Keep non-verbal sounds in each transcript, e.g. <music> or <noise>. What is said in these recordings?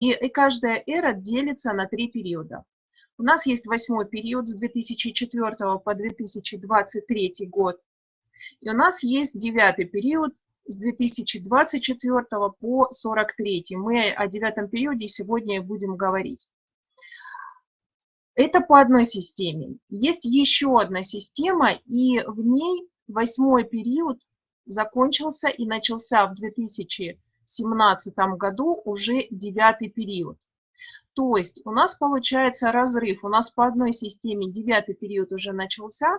И, и каждая эра делится на три периода. У нас есть восьмой период с 2004 по 2023 год. И у нас есть девятый период с 2024 по 43. Мы о девятом периоде сегодня будем говорить. Это по одной системе. Есть еще одна система, и в ней восьмой период закончился и начался в 2017 году уже девятый период. То есть у нас получается разрыв. У нас по одной системе девятый период уже начался,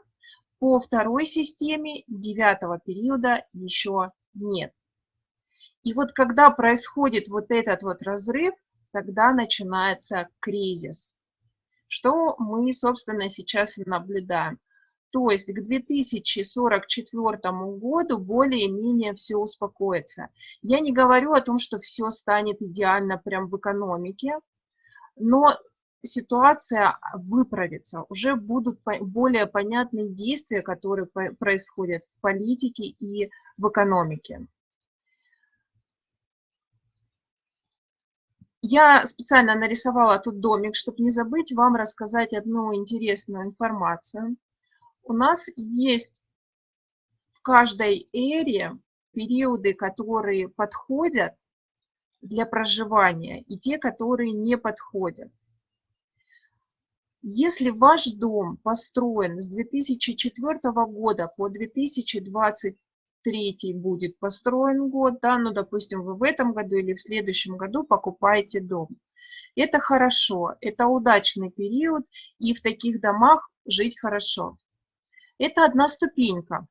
по второй системе девятого периода еще нет. И вот когда происходит вот этот вот разрыв, тогда начинается кризис. Что мы, собственно, сейчас и наблюдаем. То есть к 2044 году более-менее все успокоится. Я не говорю о том, что все станет идеально прям в экономике, но ситуация выправится, уже будут более понятные действия, которые происходят в политике и в экономике. Я специально нарисовала тут домик, чтобы не забыть вам рассказать одну интересную информацию. У нас есть в каждой эре периоды, которые подходят для проживания, и те, которые не подходят. Если ваш дом построен с 2004 года по 2023 будет построен год, да, ну, допустим, вы в этом году или в следующем году покупаете дом. Это хорошо, это удачный период, и в таких домах жить хорошо. Это одна ступенька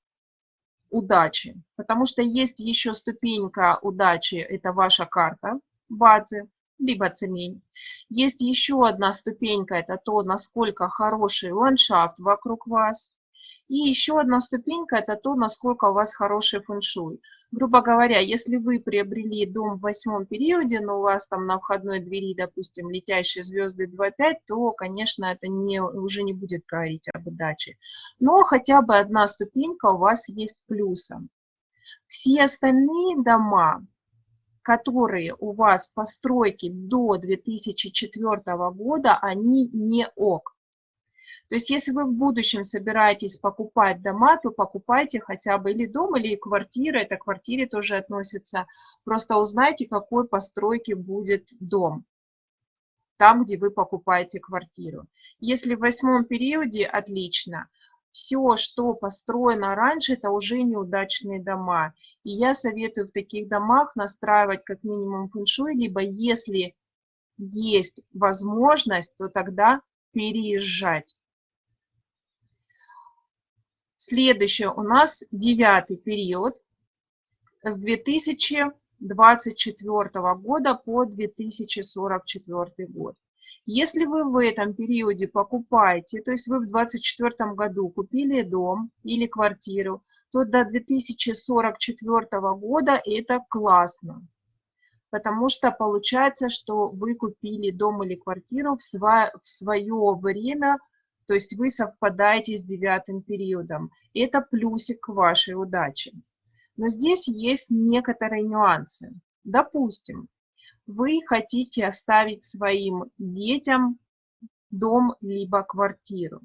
удачи, потому что есть еще ступенька удачи, это ваша карта базы, либо цемень. Есть еще одна ступенька, это то, насколько хороший ландшафт вокруг вас. И еще одна ступенька – это то, насколько у вас хороший фэншуй. Грубо говоря, если вы приобрели дом в восьмом периоде, но у вас там на входной двери, допустим, летящие звезды 2.5, то, конечно, это не, уже не будет говорить об удаче. Но хотя бы одна ступенька у вас есть плюсом. Все остальные дома, которые у вас постройки до 2004 года, они не ок. То есть если вы в будущем собираетесь покупать дома, то покупайте хотя бы или дом, или квартиру, это к квартире тоже относится. Просто узнайте, какой постройки будет дом там, где вы покупаете квартиру. Если в восьмом периоде, отлично все, что построено раньше, это уже неудачные дома. И я советую в таких домах настраивать как минимум фэншуй, либо если есть возможность, то тогда переезжать. Следующее у нас девятый период с 2024 года по 2044 год. Если вы в этом периоде покупаете, то есть вы в 2024 году купили дом или квартиру, то до 2044 года это классно. Потому что получается, что вы купили дом или квартиру в, свое время, то есть вы совпадаете с девятым периодом. Это плюсик к вашей удаче. Но здесь есть некоторые нюансы. Допустим, вы хотите оставить своим детям дом либо квартиру.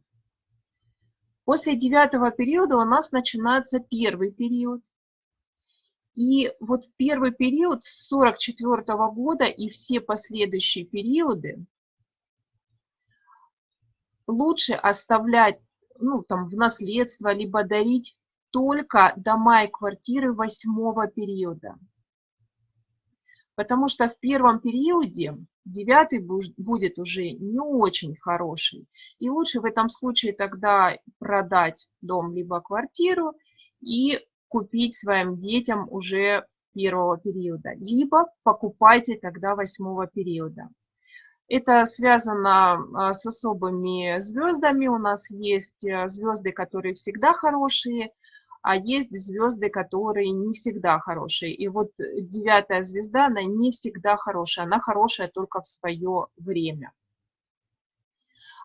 После девятого периода у нас начинается первый период. И вот первый период с 44 -го года и все последующие периоды лучше оставлять ну, там, в наследство, либо дарить только дома и квартиры восьмого периода. Потому что в первом периоде девятый будет уже не очень хороший. И лучше в этом случае тогда продать дом либо квартиру и купить своим детям уже первого периода. Либо покупайте тогда восьмого периода. Это связано а, с особыми звездами. У нас есть э, звезды, которые всегда хорошие, а есть звезды, которые не всегда хорошие. И вот девятая звезда, она не всегда хорошая, она хорошая только в свое время.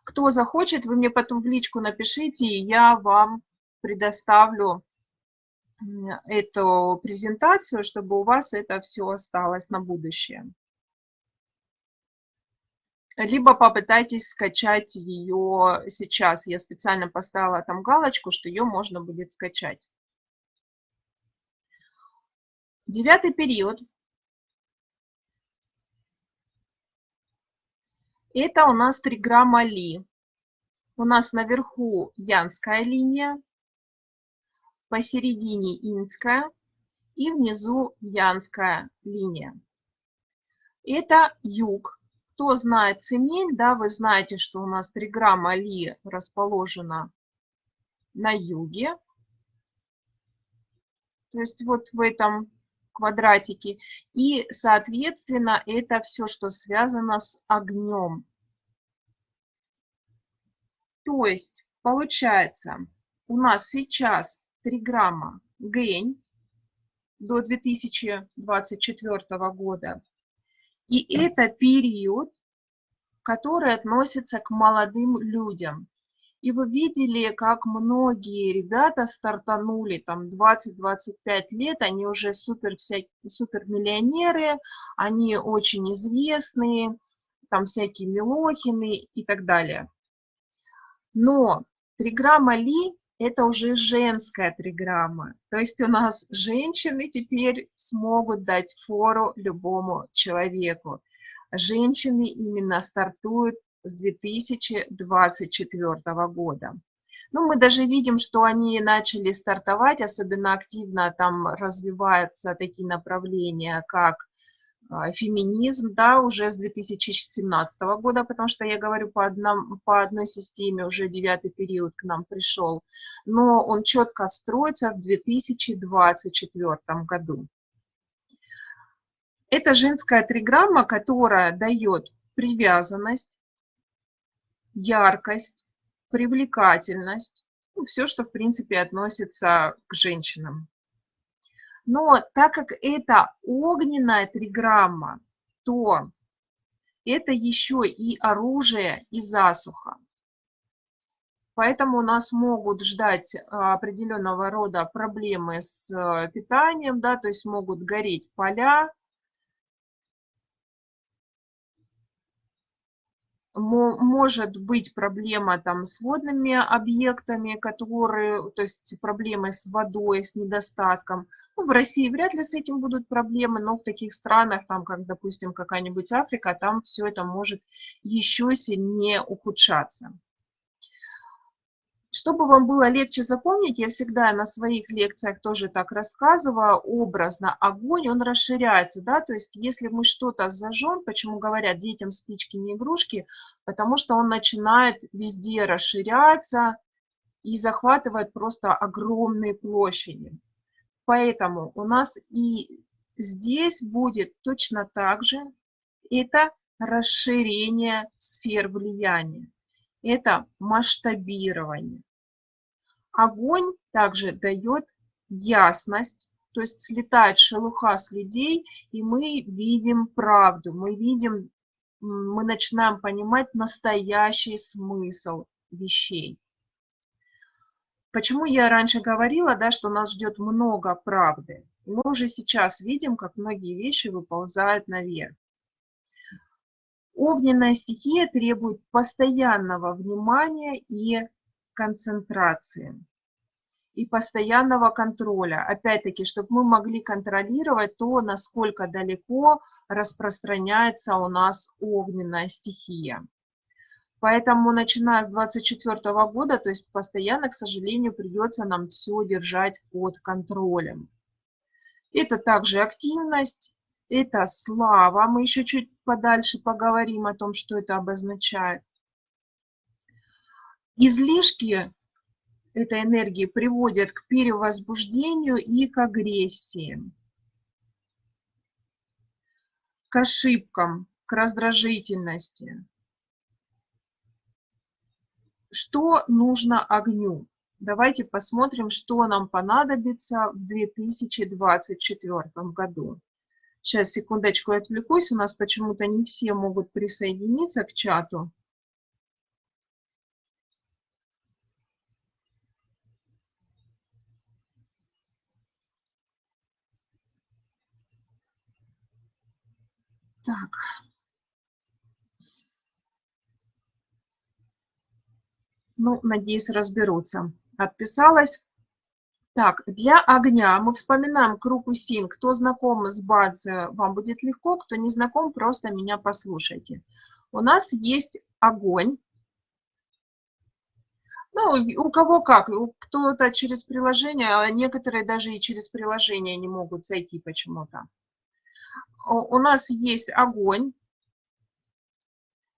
Кто захочет, вы мне потом в личку напишите, и я вам предоставлю эту презентацию, чтобы у вас это все осталось на будущее. Либо попытайтесь скачать ее сейчас. Я специально поставила там галочку, что ее можно будет скачать. Девятый период. Это у нас триграмма Ли. У нас наверху янская линия, посередине инская и внизу янская линия. Это юг, кто знает Цемель, да, вы знаете, что у нас триграмма Ли расположена на юге. То есть вот в этом квадратике. И, соответственно, это все, что связано с огнем. То есть, получается, у нас сейчас триграмма Гень до 2024 года и это период, который относится к молодым людям. И вы видели, как многие ребята стартанули, там 20-25 лет, они уже супер, всякие, супер они очень известные, там всякие Милохины и так далее. Но триграмма Ли – это уже женская триграмма. То есть у нас женщины теперь смогут дать фору любому человеку. Женщины именно стартуют с 2024 года. Ну, мы даже видим, что они начали стартовать, особенно активно там развиваются такие направления, как феминизм, да, уже с 2017 года, потому что я говорю по, одном, по одной системе, уже девятый период к нам пришел, но он четко встроится в 2024 году. Это женская триграмма, которая дает привязанность, яркость, привлекательность, ну, все, что в принципе относится к женщинам. Но так как это огненная триграмма, то это еще и оружие и засуха. Поэтому нас могут ждать а, определенного рода проблемы с э, питанием, да, то есть могут гореть поля, может быть проблема там с водными объектами, которые, то есть проблемы с водой, с недостатком. Ну, в России вряд ли с этим будут проблемы, но в таких странах, там, как, допустим, какая-нибудь Африка, там все это может еще сильнее ухудшаться. Чтобы вам было легче запомнить, я всегда на своих лекциях тоже так рассказываю, образно огонь, он расширяется, да, то есть если мы что-то зажжем, почему говорят детям спички не игрушки, потому что он начинает везде расширяться и захватывает просто огромные площади. Поэтому у нас и здесь будет точно так же, это расширение сфер влияния это масштабирование. Огонь также дает ясность, то есть слетает шелуха с людей, и мы видим правду, мы видим, мы начинаем понимать настоящий смысл вещей. Почему я раньше говорила, да, что нас ждет много правды? Мы уже сейчас видим, как многие вещи выползают наверх. Огненная стихия требует постоянного внимания и концентрации и постоянного контроля. Опять-таки, чтобы мы могли контролировать то, насколько далеко распространяется у нас огненная стихия. Поэтому, начиная с 2024 года, то есть постоянно, к сожалению, придется нам все держать под контролем. Это также активность, это слава. Мы еще чуть подальше поговорим о том, что это обозначает. Излишки этой энергии приводят к перевозбуждению и к агрессии, к ошибкам, к раздражительности. Что нужно огню? Давайте посмотрим, что нам понадобится в 2024 году. Сейчас, секундочку, отвлекусь. У нас почему-то не все могут присоединиться к чату. Так. Ну, надеюсь, разберутся. Отписалась. Так, для огня мы вспоминаем круг усин. Кто знаком с Бадзе, вам будет легко. Кто не знаком, просто меня послушайте. У нас есть огонь. Ну, у кого как. Кто-то через приложение, а некоторые даже и через приложение не могут зайти почему-то. У нас есть огонь.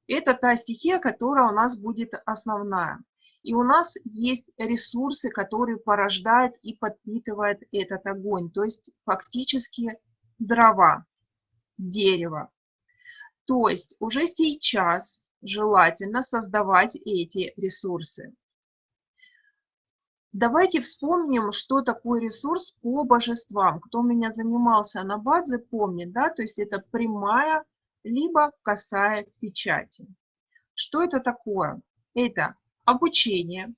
Это та стихия, которая у нас будет основная. И у нас есть ресурсы, которые порождают и подпитывают этот огонь. То есть фактически дрова, дерево. То есть уже сейчас желательно создавать эти ресурсы. Давайте вспомним, что такое ресурс по божествам. Кто у меня занимался на базе, помнит, да, то есть это прямая либо косая печати. Что это такое? Это обучение.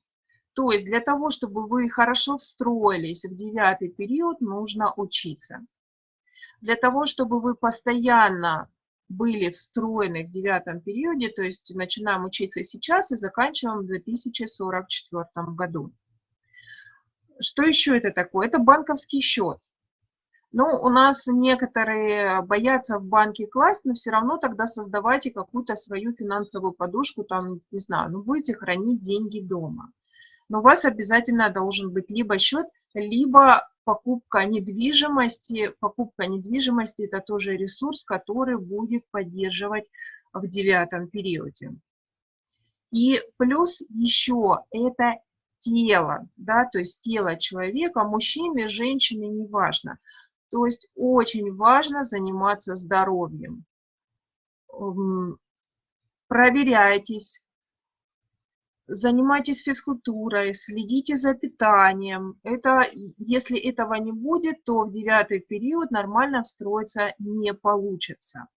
То есть для того, чтобы вы хорошо встроились в девятый период, нужно учиться. Для того, чтобы вы постоянно были встроены в девятом периоде, то есть начинаем учиться сейчас и заканчиваем в 2044 году. Что еще это такое? Это банковский счет. Ну, у нас некоторые боятся в банке класть, но все равно тогда создавайте какую-то свою финансовую подушку, там, не знаю, ну, будете хранить деньги дома. Но у вас обязательно должен быть либо счет, либо покупка недвижимости. Покупка недвижимости – это тоже ресурс, который будет поддерживать в девятом периоде. И плюс еще это тело, да, то есть тело человека, мужчины, женщины, неважно. То есть очень важно заниматься здоровьем. Проверяйтесь, занимайтесь физкультурой, следите за питанием. Это, если этого не будет, то в девятый период нормально встроиться не получится.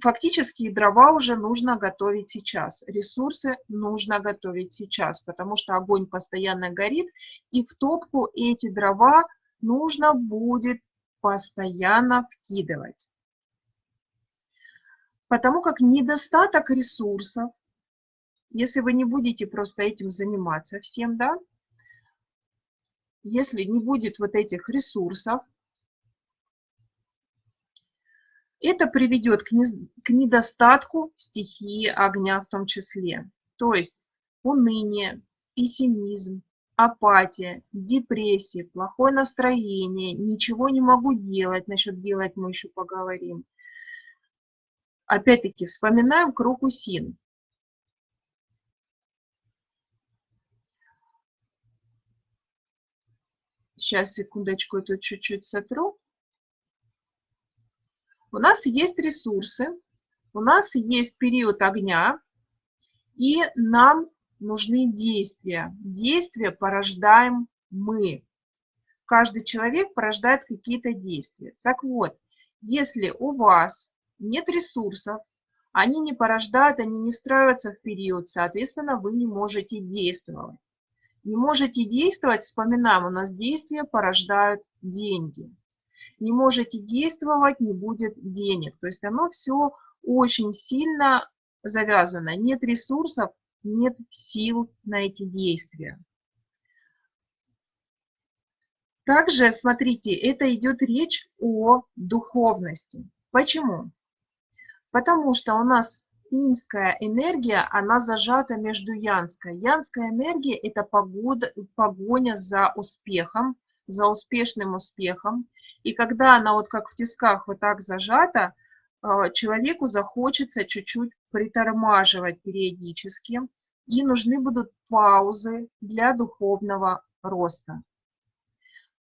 Фактически дрова уже нужно готовить сейчас, ресурсы нужно готовить сейчас, потому что огонь постоянно горит, и в топку эти дрова нужно будет постоянно вкидывать. Потому как недостаток ресурсов, если вы не будете просто этим заниматься всем, да, если не будет вот этих ресурсов, это приведет к, недостатку стихии огня в том числе. То есть уныние, пессимизм, апатия, депрессия, плохое настроение, ничего не могу делать. Насчет делать мы еще поговорим. Опять-таки вспоминаем круг усин. Сейчас, секундочку, тут чуть-чуть сотру. У нас есть ресурсы, у нас есть период огня, и нам нужны действия. Действия порождаем мы. Каждый человек порождает какие-то действия. Так вот, если у вас нет ресурсов, они не порождают, они не встраиваются в период, соответственно, вы не можете действовать. Не можете действовать, вспоминаем, у нас действия порождают деньги. Не можете действовать, не будет денег. То есть оно все очень сильно завязано. Нет ресурсов, нет сил на эти действия. Также, смотрите, это идет речь о духовности. Почему? Потому что у нас инская энергия, она зажата между янской. Янская энергия – это погода, погоня за успехом, за успешным успехом. И когда она вот как в тисках вот так зажата, а, человеку захочется чуть-чуть притормаживать периодически, и нужны будут паузы для духовного роста.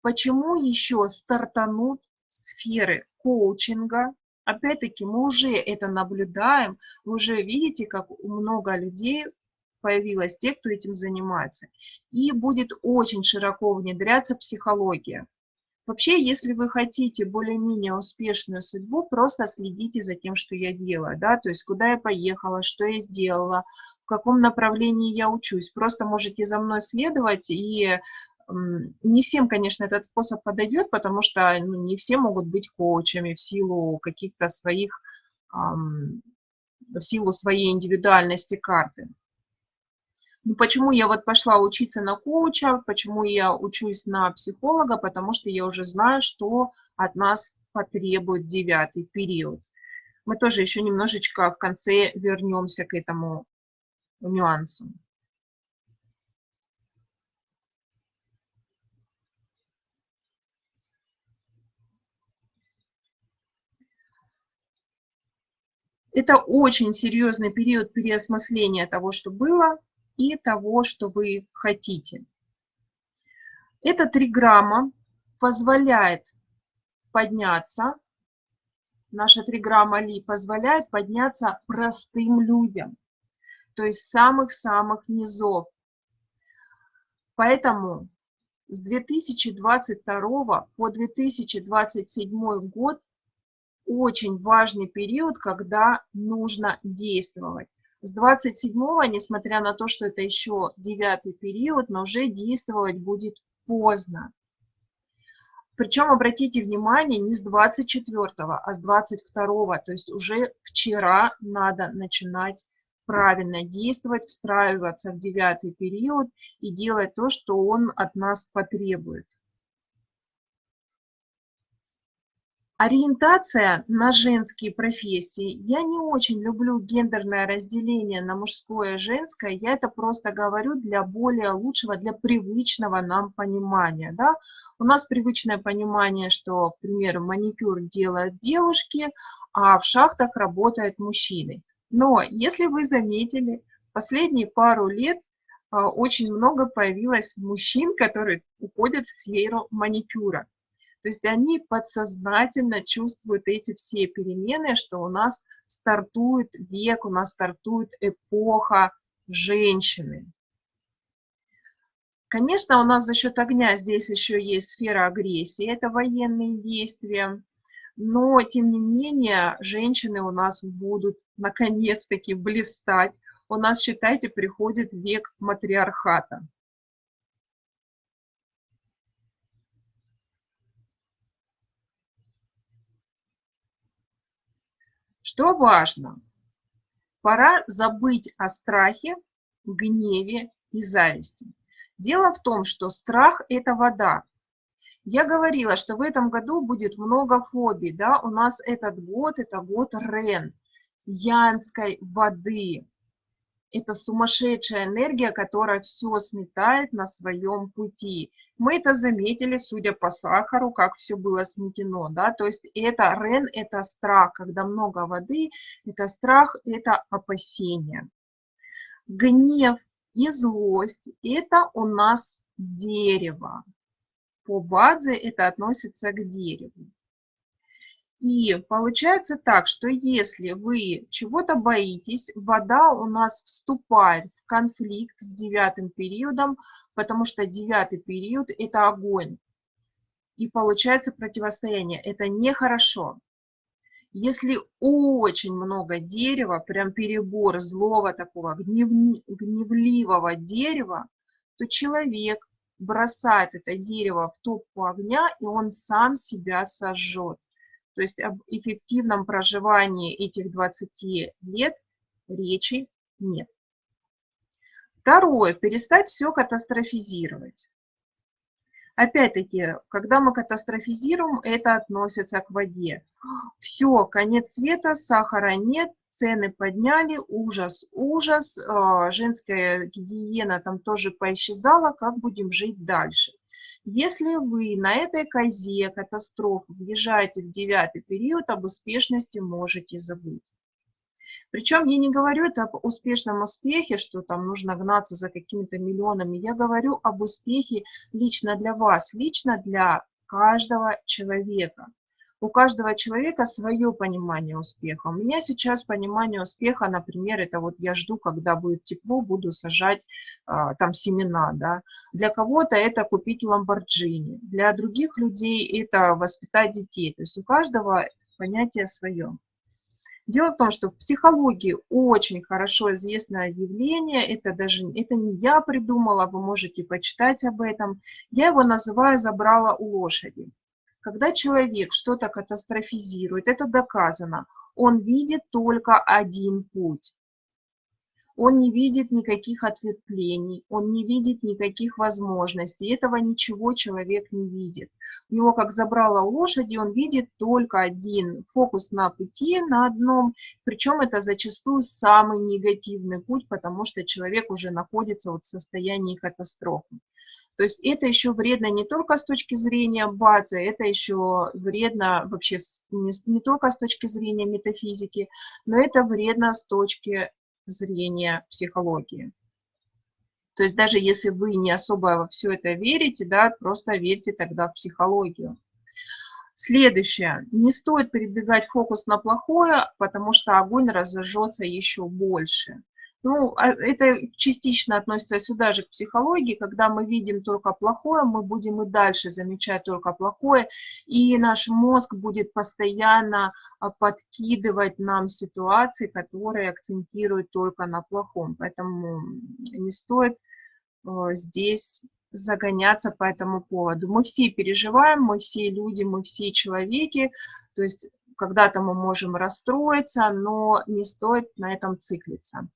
Почему еще стартанут сферы коучинга? Опять-таки мы уже это наблюдаем, вы уже видите, как много людей появилось, те, кто этим занимается. И будет очень широко внедряться психология. Вообще, если вы хотите более-менее успешную судьбу, просто следите за тем, что я делаю, да, то есть куда я поехала, что я сделала, в каком направлении я учусь. Просто можете за мной следовать, и не всем, конечно, этот способ подойдет, потому что ну, не все могут быть коучами в силу каких-то своих, в силу своей индивидуальности карты. Ну, почему я вот пошла учиться на коуча, почему я учусь на психолога, потому что я уже знаю, что от нас потребует девятый период. Мы тоже еще немножечко в конце вернемся к этому нюансу. Это очень серьезный период переосмысления того, что было, и того, что вы хотите. Эта триграмма позволяет подняться, наша триграмма Ли позволяет подняться простым людям, то есть самых-самых низов. Поэтому с 2022 по 2027 год очень важный период, когда нужно действовать. С 27-го, несмотря на то, что это еще девятый период, но уже действовать будет поздно. Причем обратите внимание, не с 24, а с 22, то есть уже вчера надо начинать правильно действовать, встраиваться в девятый период и делать то, что он от нас потребует. Ориентация на женские профессии. Я не очень люблю гендерное разделение на мужское и женское. Я это просто говорю для более лучшего, для привычного нам понимания. Да? У нас привычное понимание, что, к примеру, маникюр делают девушки, а в шахтах работают мужчины. Но если вы заметили, последние пару лет а, очень много появилось мужчин, которые уходят в сферу маникюра. То есть они подсознательно чувствуют эти все перемены, что у нас стартует век, у нас стартует эпоха женщины. Конечно, у нас за счет огня здесь еще есть сфера агрессии, это военные действия. Но, тем не менее, женщины у нас будут наконец-таки блистать. У нас, считайте, приходит век матриархата. Что важно? Пора забыть о страхе, гневе и зависти. Дело в том, что страх – это вода. Я говорила, что в этом году будет много фобий. Да? У нас этот год – это год Рен, янской воды это сумасшедшая энергия, которая все сметает на своем пути. Мы это заметили, судя по сахару, как все было сметено, да, то есть это рен, это страх, когда много воды, это страх, это опасение. Гнев и злость – это у нас дерево. По базе это относится к дереву. И получается так, что если вы чего-то боитесь, вода у нас вступает в конфликт с девятым периодом, потому что девятый период – это огонь. И получается противостояние. Это нехорошо. Если очень много дерева, прям перебор злого такого гневливого дерева, то человек бросает это дерево в топку огня, и он сам себя сожжет. То есть об эффективном проживании этих 20 лет речи нет. Второе. Перестать все катастрофизировать. Опять-таки, когда мы катастрофизируем, это относится к воде. Все, конец света, сахара нет, цены подняли, ужас, ужас, а, женская гигиена там тоже поисчезала, как будем жить дальше. Если вы на этой козе катастрофы въезжаете в девятый период, об успешности можете забыть. Причем я не говорю это об успешном успехе, что там нужно гнаться за какими-то миллионами. Я говорю об успехе лично для вас, лично для каждого человека. У каждого человека свое понимание успеха. У меня сейчас понимание успеха, например, это вот я жду, когда будет тепло, буду сажать а, там семена. Да. Для кого-то это купить ламборджини, для других людей это воспитать детей. То есть у каждого понятие свое. Дело в том, что в психологии очень хорошо известное явление, это даже это не я придумала, вы можете почитать об этом. Я его называю «забрала у лошади». Когда человек что-то катастрофизирует, это доказано, он видит только один путь. он не видит никаких ответвлений, он не видит никаких возможностей. Этого ничего человек не видит. У него, как забрала лошади, он видит только один фокус на пути, на одном. Причем это зачастую самый негативный путь, потому что человек уже находится вот в состоянии катастрофы. То есть это еще вредно не только с точки зрения базы, это еще вредно вообще не, не только с точки зрения метафизики, но это вредно с точки зрения психологии. То есть даже если вы не особо во все это верите, да, просто верьте тогда в психологию. Следующее. Не стоит передвигать фокус на плохое, потому что огонь разожжется еще больше. Ну, а это частично относится сюда же к психологии, когда мы видим только плохое, мы будем и дальше замечать только плохое, и наш мозг будет постоянно а, подкидывать нам ситуации, которые акцентируют только на плохом. Поэтому не стоит а, здесь загоняться по этому поводу. Мы все переживаем, мы все люди, мы все человеки, то есть когда-то мы можем расстроиться, но не стоит на этом циклиться.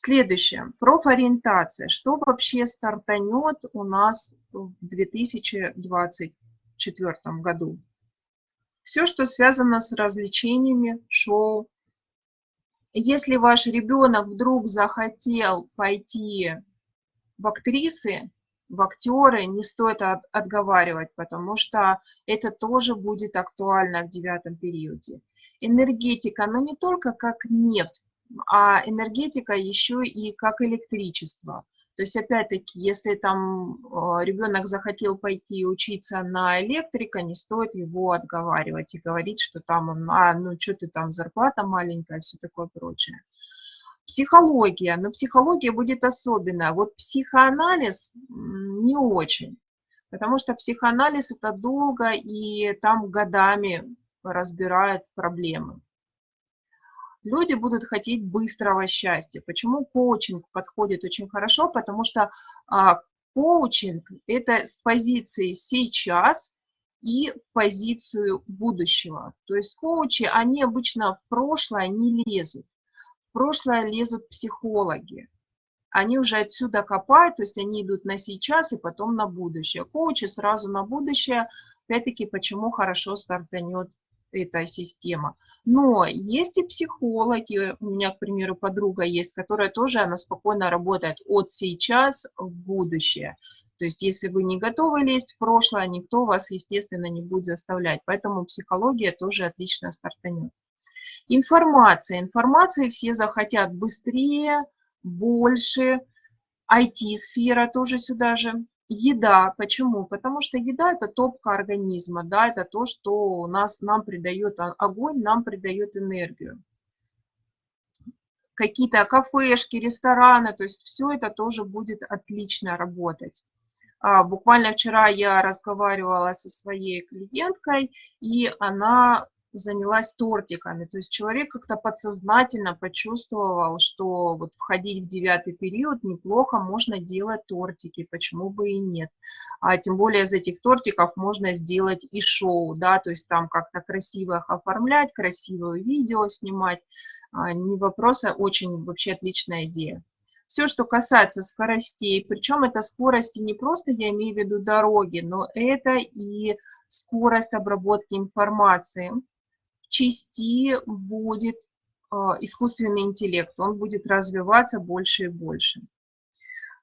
Следующее. Профориентация. Что вообще стартанет у нас в 2024 году? Все, что связано с развлечениями, шоу. Если ваш ребенок вдруг захотел пойти в актрисы, в актеры, не стоит отговаривать, потому что это тоже будет актуально в девятом периоде. Энергетика, но не только как нефть, а энергетика еще и как электричество. То есть, опять-таки, если там а, ребенок захотел пойти учиться на электрика, не стоит его отговаривать и говорить, что там он, а, ну что ты там, зарплата маленькая, все такое прочее. Психология, но психология будет особенная. Вот психоанализ не очень, потому что психоанализ это долго и там годами разбирают проблемы люди будут хотеть быстрого счастья. Почему коучинг подходит очень хорошо? Потому что а, коучинг – это с позиции сейчас и в позицию будущего. То есть коучи, они обычно в прошлое не лезут. В прошлое лезут психологи. Они уже отсюда копают, то есть они идут на сейчас и потом на будущее. Коучи сразу на будущее. Опять-таки, почему хорошо стартанет эта система. Но есть и психологи, у меня, к примеру, подруга есть, которая тоже, она спокойно работает от сейчас в будущее. То есть, если вы не готовы лезть в прошлое, никто вас, естественно, не будет заставлять. Поэтому психология тоже отлично стартанет. Информация. Информации все захотят быстрее, больше. IT-сфера тоже сюда же. Еда. Почему? Потому что еда – это топка организма, да, это то, что у нас, нам придает огонь, нам придает энергию. Какие-то кафешки, рестораны, то есть все это тоже будет отлично работать. А, буквально вчера я разговаривала со своей клиенткой, и она занялась тортиками. То есть человек как-то подсознательно почувствовал, что вот входить в девятый период неплохо, можно делать тортики, почему бы и нет. А тем более из этих тортиков можно сделать и шоу, да, то есть там как-то красиво их оформлять, красивое видео снимать. А, не вопрос, а очень вообще отличная идея. Все, что касается скоростей, причем это скорости не просто, я имею в виду дороги, но это и скорость обработки информации части будет а, искусственный интеллект, он будет развиваться больше и больше.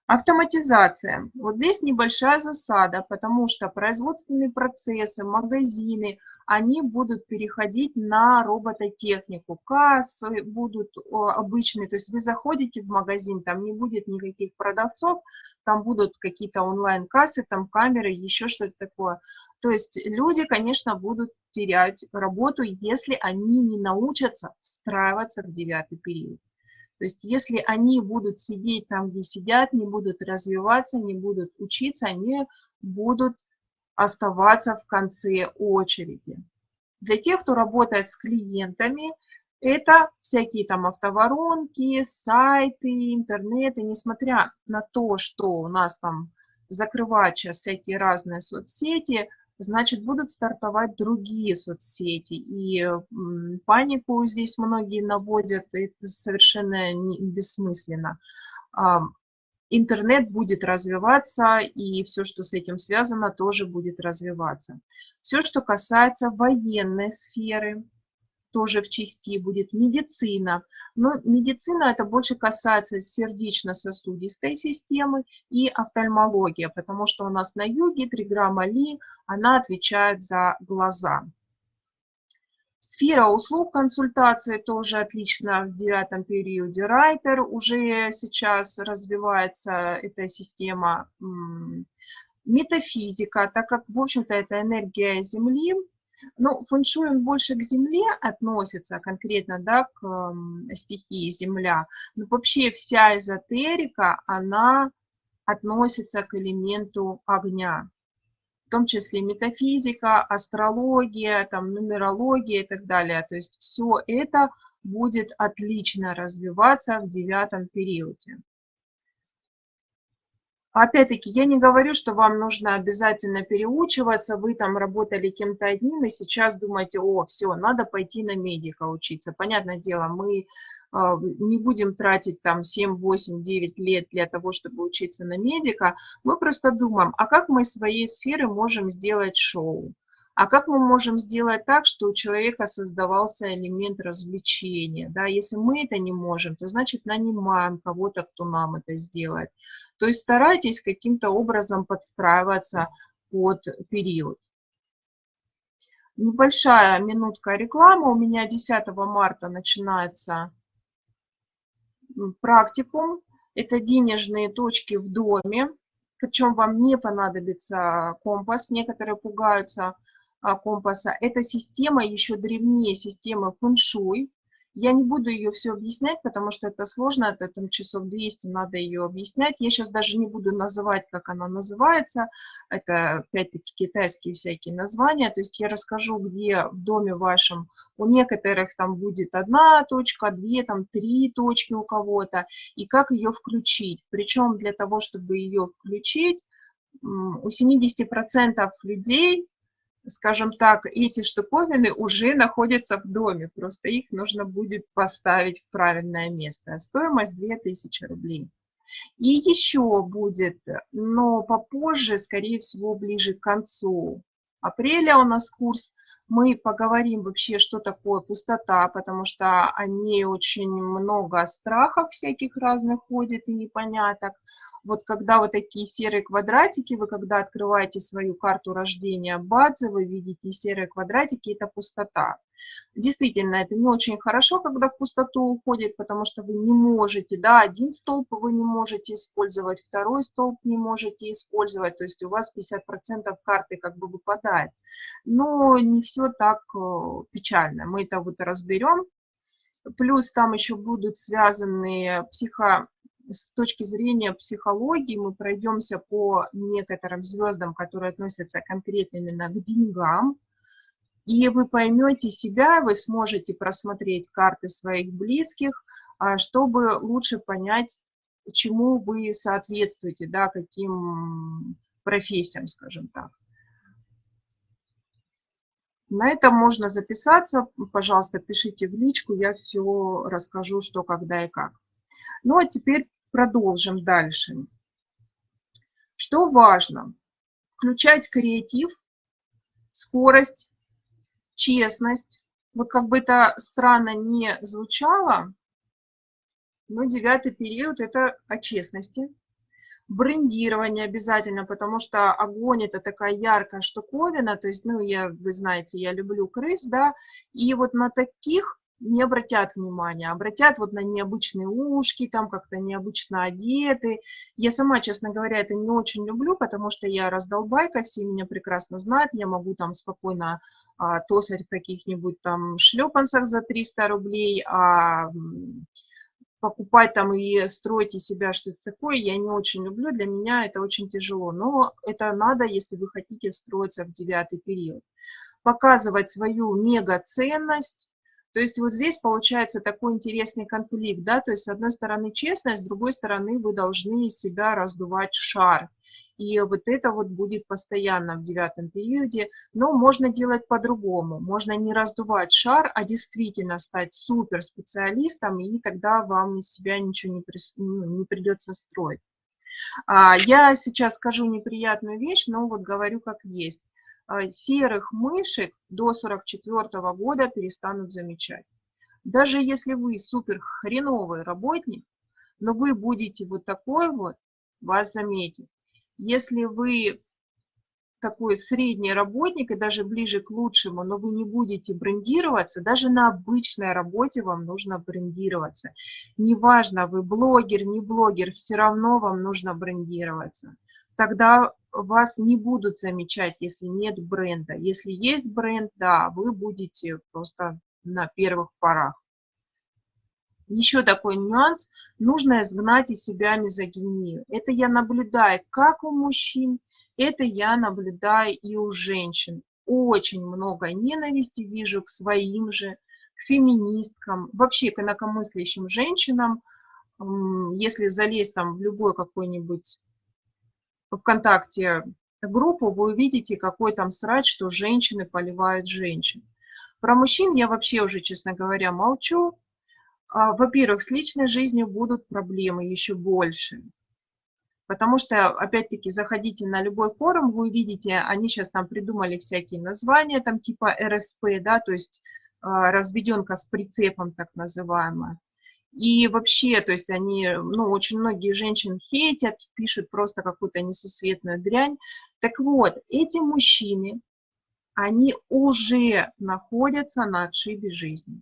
Автоматизация. Вот здесь небольшая засада, потому что производственные процессы, магазины, они будут переходить на робототехнику. Кассы будут обычные, то есть вы заходите в магазин, там не будет никаких продавцов, там будут какие-то онлайн-кассы, там камеры, еще что-то такое. То есть люди, конечно, будут терять работу, если они не научатся встраиваться в девятый период. То есть если они будут сидеть там, где сидят, не будут развиваться, не будут учиться, они будут оставаться в конце очереди. Для тех, кто работает с клиентами, это всякие там автоворонки, сайты, интернеты, несмотря на то, что у нас там закрывают сейчас всякие разные соцсети, значит будут стартовать другие соцсети. И панику здесь многие наводят, это совершенно бессмысленно. Интернет будет развиваться, и все, что с этим связано, тоже будет развиваться. Все, что касается военной сферы, тоже в части будет медицина. Но медицина это больше касается сердечно-сосудистой системы и офтальмология, потому что у нас на юге триграмма Ли, она отвечает за глаза. Сфера услуг консультации тоже отлично в девятом периоде. Райтер уже сейчас развивается эта система. Метафизика, так как, в общем-то, это энергия Земли, ну, фэншуй он больше к Земле относится, конкретно, да, к э, стихии Земля. Но вообще вся эзотерика, она относится к элементу огня. В том числе метафизика, астрология, там, нумерология и так далее. То есть все это будет отлично развиваться в девятом периоде. Опять-таки, я не говорю, что вам нужно обязательно переучиваться, вы там работали кем-то одним, и сейчас думаете, о, все, надо пойти на медика учиться. Понятное дело, мы а, не будем тратить там 7, 8, 9 лет для того, чтобы учиться на медика. Мы просто думаем, а как мы из своей сферы можем сделать шоу? А как мы можем сделать так, что у человека создавался элемент развлечения? Да? Если мы это не можем, то значит нанимаем кого-то, кто нам это сделает. То есть старайтесь каким-то образом подстраиваться под период. Небольшая минутка рекламы. У меня 10 марта начинается практикум. Это денежные точки в доме. Причем вам не понадобится компас. Некоторые пугаются компаса. Эта система еще древнее системы фэншуй. Я не буду ее все объяснять, потому что это сложно, это там часов 200 надо ее объяснять. Я сейчас даже не буду называть, как она называется. Это опять-таки китайские всякие названия. То есть я расскажу, где в доме вашем у некоторых там будет одна точка, две, там три точки у кого-то, и как ее включить. Причем для того, чтобы ее включить, у 70% людей скажем так, эти штуковины уже находятся в доме, просто их нужно будет поставить в правильное место. Стоимость 2000 рублей. И еще будет, но попозже, скорее всего, ближе к концу апреля у нас курс. Мы поговорим вообще, что такое пустота, потому что о ней очень много страхов всяких разных ходит и непоняток. Вот когда вот такие серые квадратики, вы когда открываете свою карту рождения базы, вы видите серые квадратики, это пустота. Действительно, это не очень хорошо, когда в пустоту уходит, потому что вы не можете, да, один столб вы не можете использовать, второй столб не можете использовать, то есть у вас 50% карты как бы выпадает. Но не все так э, печально, мы это вот разберем. Плюс там еще будут связанные психо с точки зрения психологии мы пройдемся по некоторым звездам, которые относятся конкретно именно к деньгам, и вы поймете себя, вы сможете просмотреть карты своих близких, а, чтобы лучше понять, чему вы соответствуете, да, каким профессиям, скажем так. На этом можно записаться. Пожалуйста, пишите в личку, я все расскажу, что, когда и как. Ну а теперь продолжим дальше. Что важно? Включать креатив, скорость, честность. Вот как бы это странно не звучало, но девятый период – это о честности. Брендирование обязательно, потому что огонь – это такая яркая штуковина, то есть, ну, я, вы знаете, я люблю крыс, да, и вот на таких не обратят внимания, обратят вот на необычные ушки, там как-то необычно одеты. Я сама, честно говоря, это не очень люблю, потому что я раздолбайка, все меня прекрасно знают, я могу там спокойно а, тосать в каких-нибудь там шлепанцах за 300 рублей, а покупать там и строить из себя что-то такое, я не очень люблю, для меня это очень тяжело, но это надо, если вы хотите встроиться в девятый период. Показывать свою мега-ценность, то есть вот здесь получается такой интересный конфликт, да, то есть с одной стороны честность, с другой стороны вы должны себя раздувать шар. И вот это вот будет постоянно в девятом периоде. Но можно делать по-другому. Можно не раздувать шар, а действительно стать суперспециалистом, и тогда вам из себя ничего не, при, ну, не придется строить. А, я сейчас скажу неприятную вещь, но вот говорю как есть. А, серых мышек до 44 года перестанут замечать. Даже если вы супер хреновый работник, но вы будете вот такой вот, вас заметят. Если вы такой средний работник и даже ближе к лучшему, но вы не будете брендироваться, даже на обычной работе вам нужно брендироваться. Неважно, вы блогер, не блогер, все равно вам нужно брендироваться. Тогда вас не будут замечать, если нет бренда. Если есть бренд, да, вы будете просто на первых порах. Еще такой нюанс, нужно изгнать из себя мизогинию. Это я наблюдаю как у мужчин, это я наблюдаю и у женщин. Очень много ненависти вижу к своим же, к феминисткам, вообще к инакомыслящим женщинам. Если залезть там в любой какой-нибудь ВКонтакте группу, вы увидите, какой там срач, что женщины поливают женщин. Про мужчин я вообще уже, честно говоря, молчу. А, во-первых, с личной жизнью будут проблемы еще больше. Потому что, опять-таки, заходите на любой форум, вы увидите, они сейчас там придумали всякие названия, там типа РСП, да, то есть а, разведенка с прицепом, так называемая. И вообще, то есть они, ну, очень многие женщин хейтят, пишут просто какую-то несусветную дрянь. Так вот, эти мужчины, они уже находятся на отшибе жизни.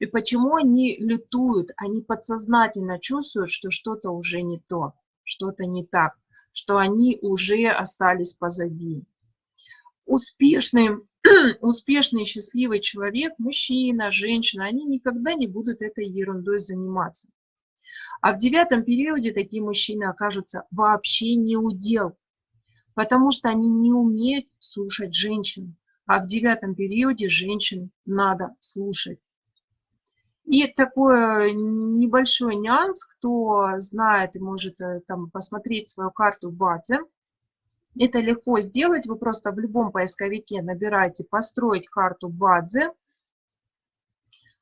И почему они лютуют? Они подсознательно чувствуют, что что-то уже не то, что-то не так, что они уже остались позади. <clears throat> Успешный, счастливый человек, мужчина, женщина, они никогда не будут этой ерундой заниматься. А в девятом периоде такие мужчины окажутся вообще не удел, потому что они не умеют слушать женщин. А в девятом периоде женщин надо слушать. И такой небольшой нюанс, кто знает и может э, там посмотреть свою карту в базе, это легко сделать, вы просто в любом поисковике набираете «построить карту Бадзе»,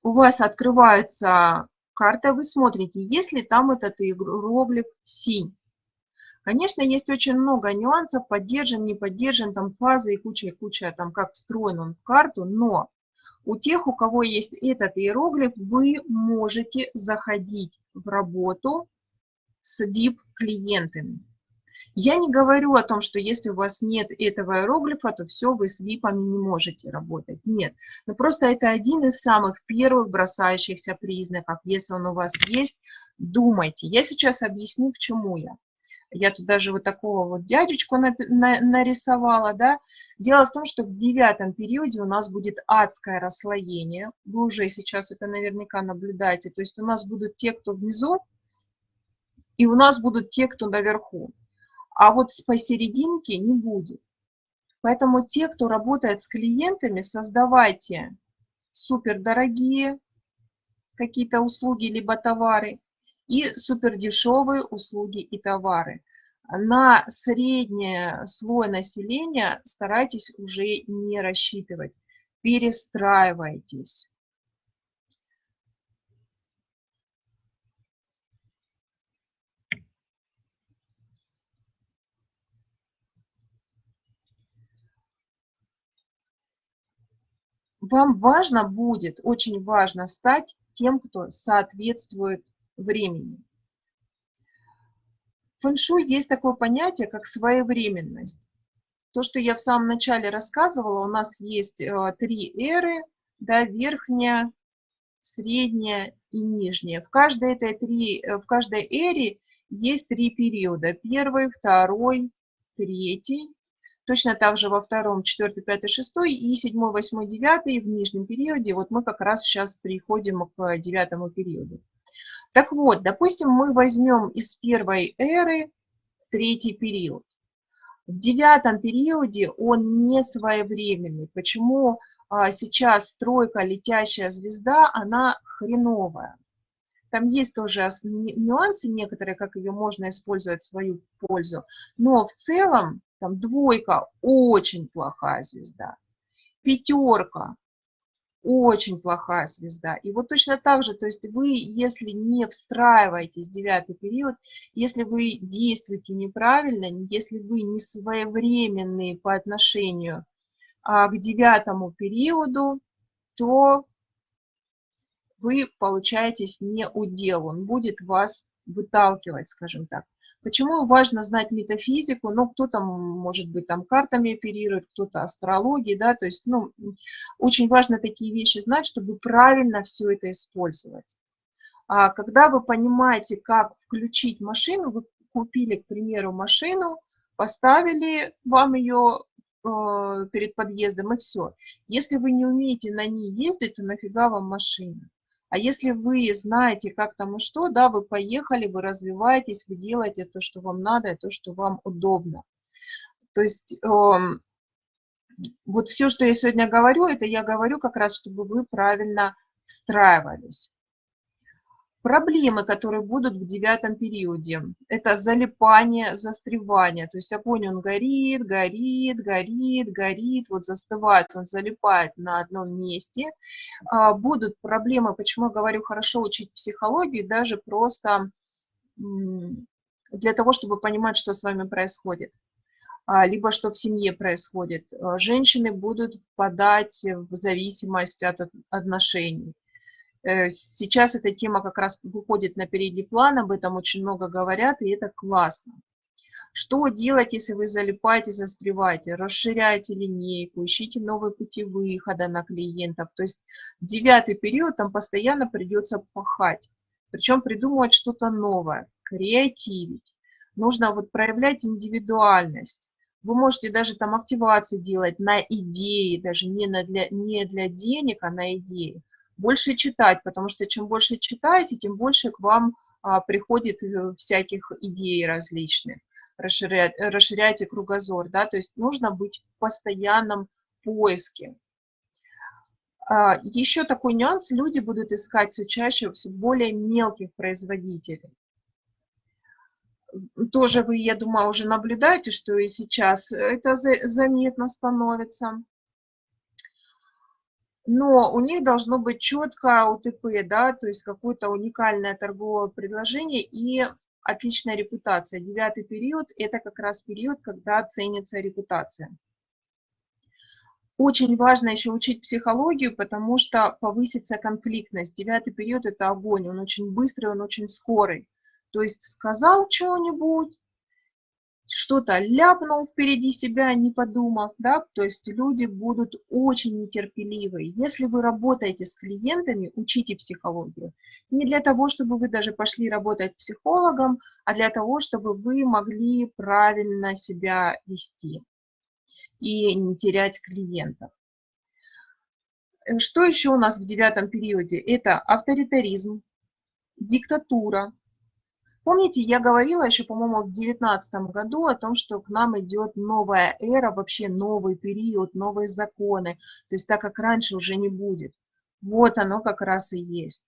у вас открывается карта, вы смотрите, есть ли там этот иероглиф «синь». Конечно, есть очень много нюансов, поддержан, не поддержан, там фазы и куча-куча, там как встроен он в карту, но у тех, у кого есть этот иероглиф, вы можете заходить в работу с VIP-клиентами. Я не говорю о том, что если у вас нет этого иероглифа, то все, вы с VIP не можете работать. Нет. Но просто это один из самых первых бросающихся признаков. Если он у вас есть, думайте. Я сейчас объясню, к чему я. Я тут даже вот такого вот дядечку на, на, нарисовала, да. Дело в том, что в девятом периоде у нас будет адское расслоение. Вы уже сейчас это наверняка наблюдаете. То есть у нас будут те, кто внизу, и у нас будут те, кто наверху. А вот посерединке не будет. Поэтому те, кто работает с клиентами, создавайте супердорогие какие-то услуги либо товары, и супердешевые услуги и товары. На средний слой населения старайтесь уже не рассчитывать, перестраивайтесь. Вам важно будет, очень важно стать тем, кто соответствует времени. В фэншуй есть такое понятие, как своевременность. То, что я в самом начале рассказывала, у нас есть э, три эры, да, верхняя, средняя и нижняя. В каждой, этой три, э, в каждой эре есть три периода. Первый, второй, третий. Точно так же во втором, четвертый, пятый, шестой и седьмой, восьмой, девятый в нижнем периоде. Вот мы как раз сейчас приходим к девятому периоду. Так вот, допустим, мы возьмем из первой эры третий период. В девятом периоде он не своевременный. Почему а, сейчас тройка летящая звезда, она хреновая? там есть тоже нюансы некоторые, как ее можно использовать в свою пользу. Но в целом там двойка очень плохая звезда. Пятерка очень плохая звезда. И вот точно так же, то есть вы, если не встраиваетесь в девятый период, если вы действуете неправильно, если вы не своевременные по отношению а, к девятому периоду, то вы получаетесь не удел, он будет вас выталкивать, скажем так. Почему важно знать метафизику? Ну, кто-то, может быть, там картами оперирует, кто-то астрологией, да, то есть, ну, очень важно такие вещи знать, чтобы правильно все это использовать. А когда вы понимаете, как включить машину, вы купили, к примеру, машину, поставили вам ее э, перед подъездом и все. Если вы не умеете на ней ездить, то нафига вам машина? А если вы знаете, как там и что, да, вы поехали, вы развиваетесь, вы делаете то, что вам надо, то, что вам удобно. То есть э, вот все, что я сегодня говорю, это я говорю как раз, чтобы вы правильно встраивались. Проблемы, которые будут в девятом периоде, это залипание, застревание. То есть огонь, он горит, горит, горит, горит, вот застывает, он залипает на одном месте. А, будут проблемы, почему я говорю, хорошо учить психологию, даже просто для того, чтобы понимать, что с вами происходит а, либо что в семье происходит. Женщины будут впадать в зависимость от отношений. Э, сейчас эта тема как раз выходит на передний план, об этом очень много говорят, и это классно. Что делать, если вы залипаете, застреваете? Расширяйте линейку, ищите новые пути выхода на клиентов. То есть девятый период там постоянно придется пахать. Причем придумывать что-то новое, креативить. Нужно вот проявлять индивидуальность. Вы можете даже там активации делать на идеи, даже не, на для, не для денег, а на идеи больше читать, потому что чем больше читаете, тем больше к вам а, приходит э, всяких идей различных. Расширять, расширяйте кругозор, да, то есть нужно быть в постоянном поиске. А, еще такой нюанс, люди будут искать все чаще все более мелких производителей. Тоже вы, я думаю, уже наблюдаете, что и сейчас это заметно становится но у них должно быть четко УТП, да, то есть какое-то уникальное торговое предложение и отличная репутация. Девятый период – это как раз период, когда ценится репутация. Очень важно еще учить психологию, потому что повысится конфликтность. Девятый период – это огонь, он очень быстрый, он очень скорый. То есть сказал что-нибудь, что-то ляпнул впереди себя, не подумав, да, то есть люди будут очень нетерпеливы. Если вы работаете с клиентами, учите психологию. Не для того, чтобы вы даже пошли работать психологом, а для того, чтобы вы могли правильно себя вести и не терять клиентов. Что еще у нас в девятом периоде? Это авторитаризм, диктатура, Помните, я говорила еще, по-моему, в 2019 году о том, что к нам идет новая эра, вообще новый период, новые законы. То есть так, как раньше уже не будет. Вот оно как раз и есть.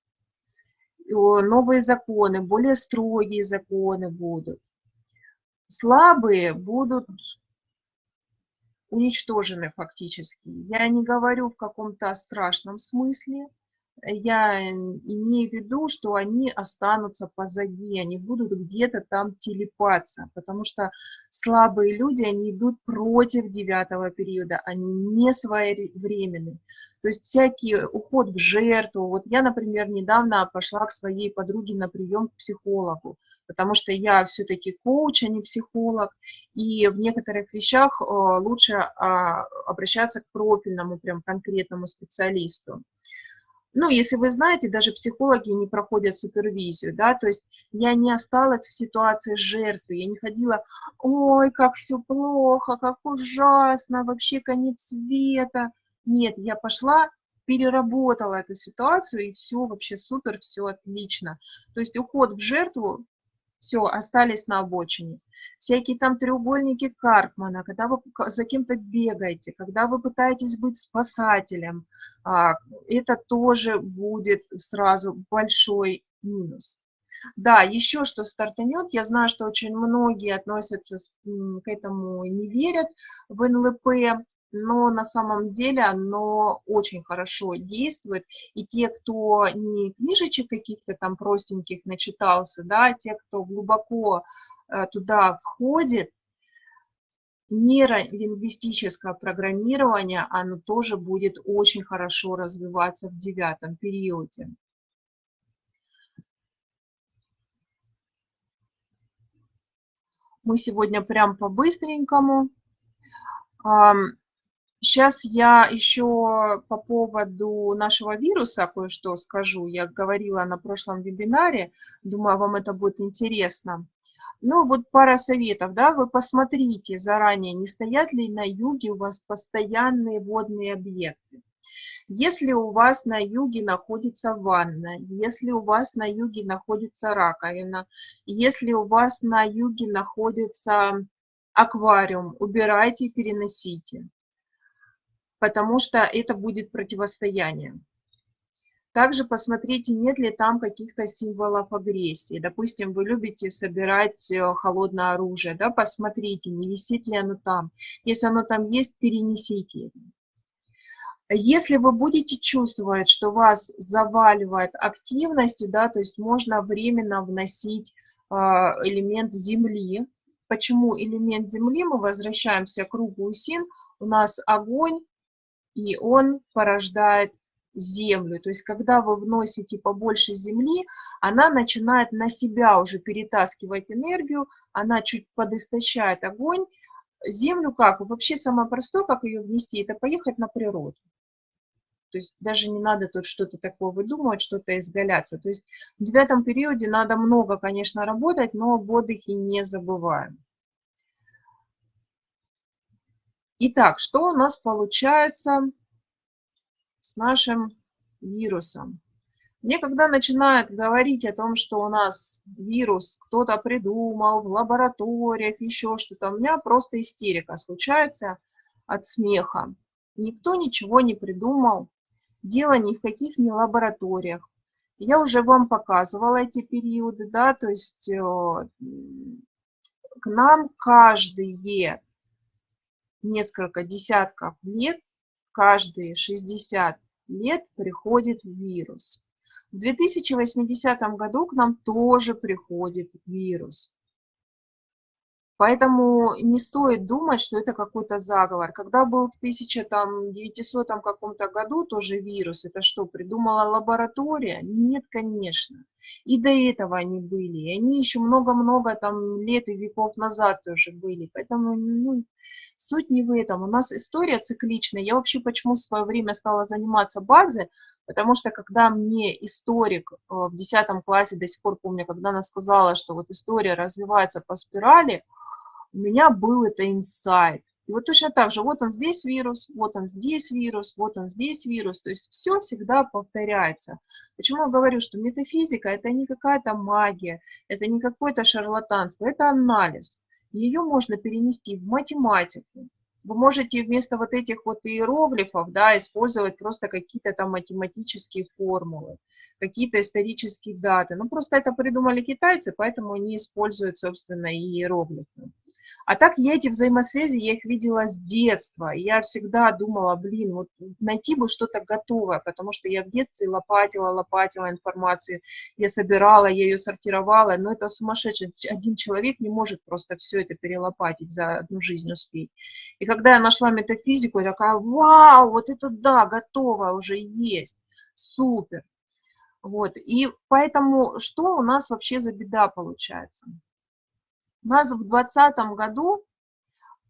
Новые законы, более строгие законы будут. Слабые будут уничтожены фактически. Я не говорю в каком-то страшном смысле, я имею в виду, что они останутся позади, они будут где-то там телепаться, потому что слабые люди, они идут против девятого периода, они не своевременны. То есть всякий уход в жертву. Вот я, например, недавно пошла к своей подруге на прием к психологу, потому что я все-таки коуч, а не психолог, и в некоторых вещах э, лучше а, обращаться к профильному, прям конкретному специалисту ну, если вы знаете, даже психологи не проходят супервизию, да, то есть я не осталась в ситуации жертвы, я не ходила, ой, как все плохо, как ужасно, вообще конец света. Нет, я пошла, переработала эту ситуацию, и все вообще супер, все отлично. То есть уход в жертву все, остались на обочине. Всякие там треугольники Карпмана, когда вы за кем-то бегаете, когда вы пытаетесь быть спасателем, а, это тоже будет сразу большой минус. Да, еще что стартанет, я знаю, что очень многие относятся к этому, не верят в НЛП, но на самом деле оно очень хорошо действует. И те, кто не книжечек каких-то там простеньких начитался, да, те, кто глубоко э, туда входит, нейролингвистическое программирование, оно тоже будет очень хорошо развиваться в девятом периоде. Мы сегодня прям по-быстренькому. Сейчас я еще по поводу нашего вируса кое-что скажу. Я говорила на прошлом вебинаре, думаю, вам это будет интересно. Ну, вот пара советов, да, вы посмотрите заранее, не стоят ли на юге у вас постоянные водные объекты. Если у вас на юге находится ванна, если у вас на юге находится раковина, если у вас на юге находится аквариум, убирайте, переносите, потому что это будет противостояние. Также посмотрите, нет ли там каких-то символов агрессии. Допустим, вы любите собирать э, холодное оружие, да, посмотрите, не висит ли оно там. Если оно там есть, перенесите. Если вы будете чувствовать, что вас заваливает активностью, да, то есть можно временно вносить э, элемент Земли. Почему элемент Земли? Мы возвращаемся к кругу Син. У нас огонь, и он порождает землю. То есть, когда вы вносите побольше земли, она начинает на себя уже перетаскивать энергию, она чуть подистощает огонь. Землю как? Вообще самое простое, как ее внести, это поехать на природу. То есть даже не надо тут что-то такое выдумывать, что-то изгаляться. То есть в девятом периоде надо много, конечно, работать, но об отдыхе не забываем. Итак, что у нас получается с нашим вирусом. Мне когда начинают говорить о том, что у нас вирус кто-то придумал в лабораториях, еще что-то, у меня просто истерика случается от смеха. Никто ничего не придумал, дело ни в каких не лабораториях. Я уже вам показывала эти периоды, да, то есть э, к нам каждые несколько десятков лет каждые 60 лет приходит вирус. В 2080 году к нам тоже приходит вирус. Поэтому не стоит думать, что это какой-то заговор. Когда был в 1900 каком-то году тоже вирус, это что, придумала лаборатория? Нет, конечно. И до этого они были. И они еще много-много там лет и веков назад тоже были. Поэтому ну, Суть не в этом. У нас история цикличная. Я вообще почему в свое время стала заниматься базой, потому что когда мне историк э, в 10 классе, до сих пор помню, когда она сказала, что вот история развивается по спирали, у меня был это инсайт. И вот точно так же, вот он здесь вирус, вот он здесь вирус, вот он здесь вирус. То есть все всегда повторяется. Почему я говорю, что метафизика это не какая-то магия, это не какое-то шарлатанство, это анализ ее можно перенести в математику. Вы можете вместо вот этих вот иероглифов да, использовать просто какие-то там математические формулы, какие-то исторические даты. Ну, просто это придумали китайцы, поэтому они используют, собственно, иероглифы. А так я эти взаимосвязи, я их видела с детства. И я всегда думала, блин, вот найти бы что-то готовое, потому что я в детстве лопатила, лопатила информацию, я собирала, я ее сортировала, но это сумасшедший. Один человек не может просто все это перелопатить за одну жизнь успеть. И когда я нашла метафизику, я такая, вау, вот это да, готово уже есть, супер. Вот, и поэтому что у нас вообще за беда получается? У нас в 2020 году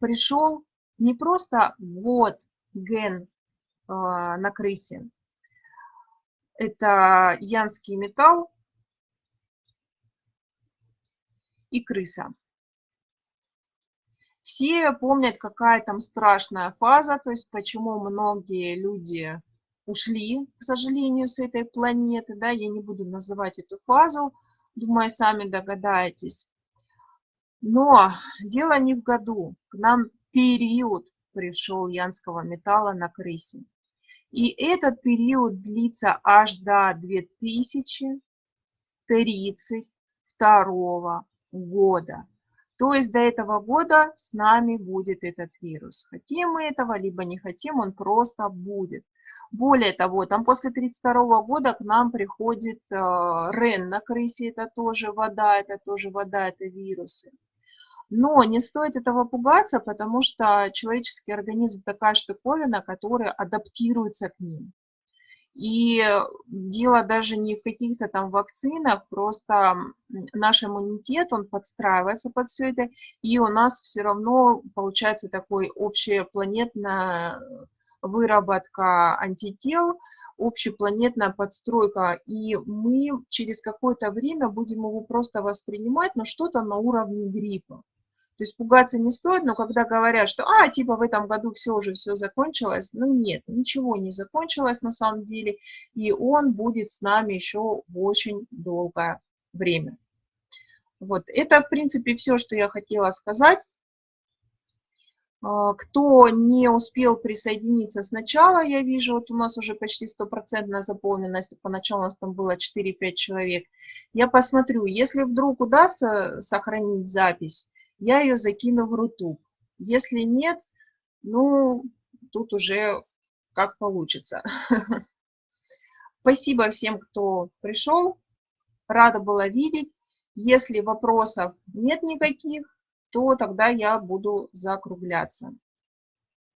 пришел не просто год ген э, на крысе, это янский металл и крыса. Все помнят, какая там страшная фаза, то есть почему многие люди ушли, к сожалению, с этой планеты. Да, я не буду называть эту фазу, думаю, сами догадаетесь. Но дело не в году. К нам период пришел янского металла на крысе. И этот период длится аж до 2000 32 года. То есть до этого года с нами будет этот вирус. Хотим мы этого, либо не хотим, он просто будет. Более того, там после 32 года к нам приходит э, РЕН на крысе, это тоже вода, это тоже вода, это вирусы. Но не стоит этого пугаться, потому что человеческий организм такая штуковина, которая адаптируется к ним. И дело даже не в каких-то там вакцинах, просто наш иммунитет, он подстраивается под все это, и у нас все равно получается такой общепланетная выработка антител, общепланетная подстройка, и мы через какое-то время будем его просто воспринимать, но что-то на уровне гриппа. То есть пугаться не стоит, но когда говорят, что, а, типа в этом году все уже, все закончилось, ну нет, ничего не закончилось на самом деле, и он будет с нами еще очень долгое время. Вот, это, в принципе, все, что я хотела сказать. А, кто не успел присоединиться сначала, я вижу, вот у нас уже почти стопроцентная заполненность, поначалу у нас там было 4-5 человек. Я посмотрю, если вдруг удастся сохранить запись, я ее закину в Рутуб. Если нет, ну, тут уже как получится. <laughs> Спасибо всем, кто пришел. Рада была видеть. Если вопросов нет никаких, то тогда я буду закругляться.